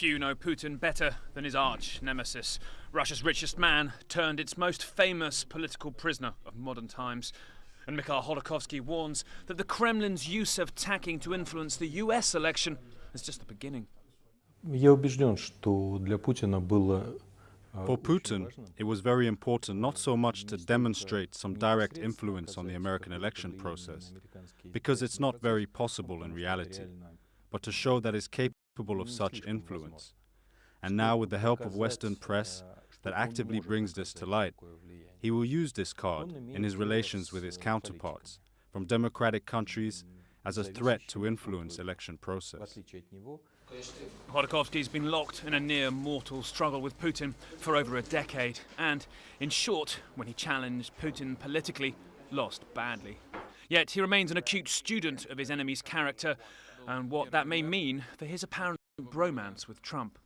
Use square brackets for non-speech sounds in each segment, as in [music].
Few know Putin better than his arch nemesis, Russia's richest man turned its most famous political prisoner of modern times. And Mikhail Khodorkovsky warns that the Kremlin's use of tacking to influence the US election is just the beginning. For Putin, it was very important not so much to demonstrate some direct influence on the American election process, because it's not very possible in reality but to show that it's capable of such influence. And now, with the help of Western press that actively brings this to light, he will use this card in his relations with his counterparts from democratic countries as a threat to influence election process. Khodorkovsky's been locked in a near mortal struggle with Putin for over a decade, and, in short, when he challenged Putin politically, lost badly. Yet he remains an acute student of his enemy's character and what that may mean for his apparent bromance with Trump.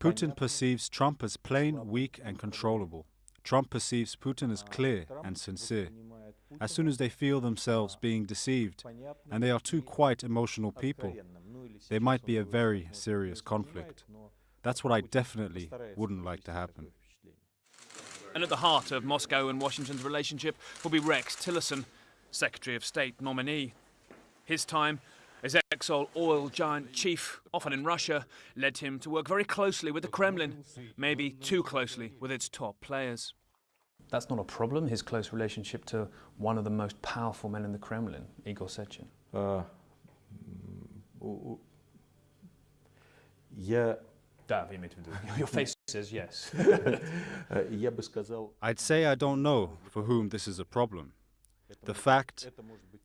Putin perceives Trump as plain, weak, and controllable. Trump perceives Putin as clear and sincere. As soon as they feel themselves being deceived, and they are two quite emotional people, there might be a very serious conflict. That's what I definitely wouldn't like to happen. And at the heart of Moscow and Washington's relationship will be Rex Tillerson, Secretary of State nominee. His time as Exxon oil giant chief, often in Russia, led him to work very closely with the Kremlin, maybe too closely with its top players. That's not a problem, his close relationship to one of the most powerful men in the Kremlin, Igor Sechin. Uh, yeah. [laughs] Your [laughs] face says yes. [laughs] I'd say I don't know for whom this is a problem. The fact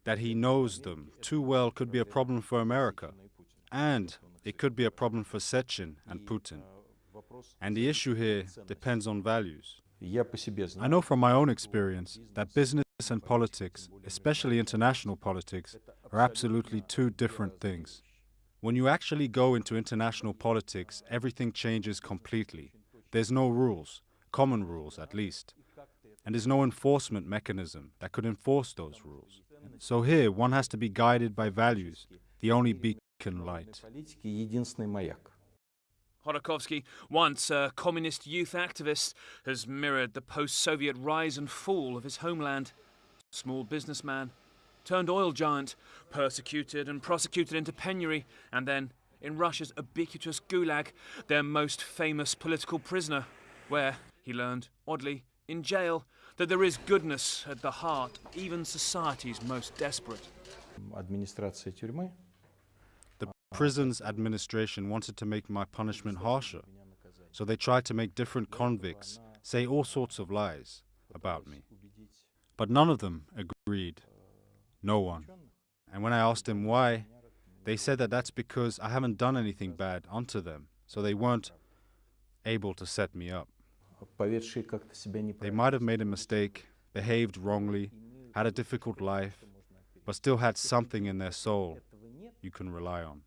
that he knows them too well could be a problem for America, and it could be a problem for Sechin and Putin. And the issue here depends on values. I know from my own experience that business and politics, especially international politics, are absolutely two different things. When you actually go into international politics, everything changes completely. There's no rules, common rules at least and there's no enforcement mechanism that could enforce those rules. So here, one has to be guided by values, the only beacon light. Khodorkovsky, once a communist youth activist, has mirrored the post-Soviet rise and fall of his homeland. Small businessman, turned oil giant, persecuted and prosecuted into penury, and then in Russia's ubiquitous Gulag, their most famous political prisoner, where, he learned, oddly, in jail, that there is goodness at the heart even society's most desperate. The prison's administration wanted to make my punishment harsher, so they tried to make different convicts say all sorts of lies about me. But none of them agreed. No one. And when I asked them why, they said that that's because I haven't done anything bad unto them, so they weren't able to set me up. They might have made a mistake, behaved wrongly, had a difficult life, but still had something in their soul you can rely on.